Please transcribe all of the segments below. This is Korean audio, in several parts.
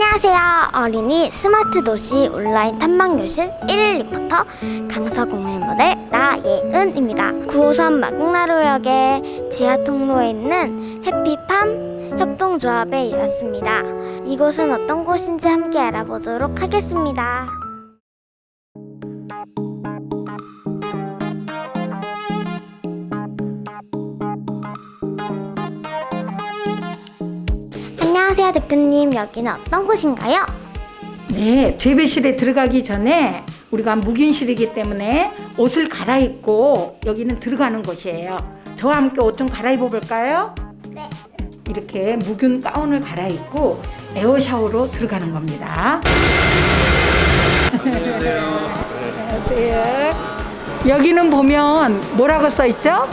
안녕하세요. 어린이 스마트 도시 온라인 탐방교실 1일 리포터 강서공의 모델 나예은입니다. 9호선 마곡나루역의 지하 통로에 있는 해피팜 협동조합에 이었습니다. 이곳은 어떤 곳인지 함께 알아보도록 하겠습니다. 안녕하세요, 대표님. 여기는 어떤 곳인가요? 네, 재배실에 들어가기 전에 우리가 묵인실이기 때문에 옷을 갈아입고 여기는 들어가는 곳이에요. 저와 함께 옷 좀 갈아입어 볼까요? 네. 이렇게 묵은 가운을 갈아입고 에어 샤워로 들어가는 겁니다. 안녕하세요. 여기는 보면 뭐라고 써 있죠?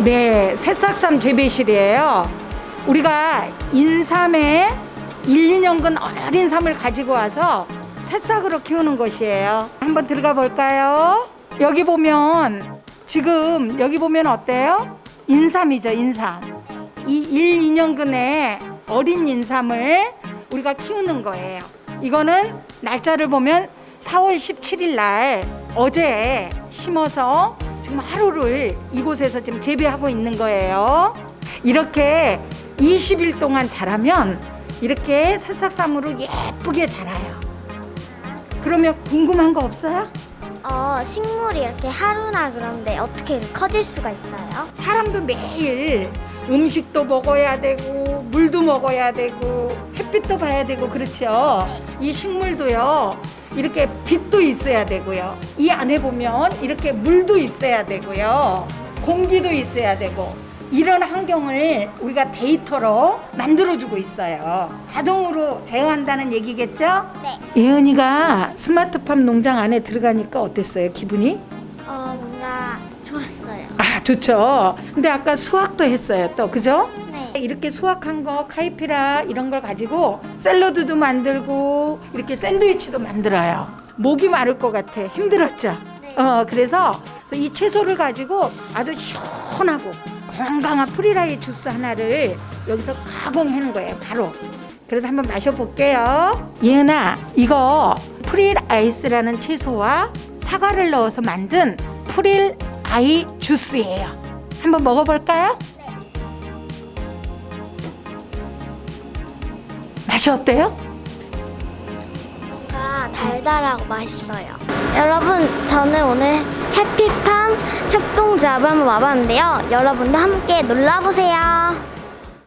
네, 새싹삼 재배실이에요. 우리가 인삼에 1, 2년근 어린 삼을 가지고 와서 새싹으로 키우는 것이에요. 한번 들어가 볼까요? 여기 보면 지금 여기 보면 어때요? 인삼이죠, 인삼. 이 1, 2년근의 어린 인삼을 우리가 키우는 거예요. 이거는 날짜를 보면 4월 17일 날 어제 심어서 지금 하루를 이곳에서 지금 재배하고 있는 거예요. 이렇게 20일 동안 자라면 이렇게 새싹삼으로 예쁘게 자라요. 그러면 궁금한 거 없어요? 어, 식물이 이렇게 하루나 그런데 어떻게 커질 수가 있어요? 사람도 매일 음식도 먹어야 되고 물도 먹어야 되고 햇빛도 봐야 되고 그렇죠. 이 식물도요. 이렇게 빛도 있어야 되고요. 이 안에 보면 이렇게 물도 있어야 되고요. 공기도 있어야 되고 이런 환경을 우리가 데이터로 만들어주고 있어요. 자동으로 제어한다는 얘기겠죠? 네. 예은이가 스마트팜 농장 안에 들어가니까 어땠어요? 기분이? 어, 뭔가 좋았어요. 아 좋죠. 근데 아까 수확도 했어요. 또 그죠? 네. 이렇게 수확한 거 카이피라 이런 걸 가지고 샐러드도 만들고 이렇게 샌드위치도 만들어요. 목이 마를 것 같아. 힘들었죠. 네. 어 그래서 이 채소를 가지고 아주 시원하고 건강한 프리라이 주스 하나를 여기서 가공하는 거예요. 바로. 그래서 한번 마셔볼게요. 예은아, 이거 프릴 아이스라는 채소와 사과를 넣어서 만든 프릴 아이 주스예요. 한번 먹어볼까요? 맛이 어때요? 뭔가 달달하고 맛있어요. 여러분, 저는 오늘 해피 팜 협동조합을 한번 와봤는데요. 여러분도 함께 놀러보세요.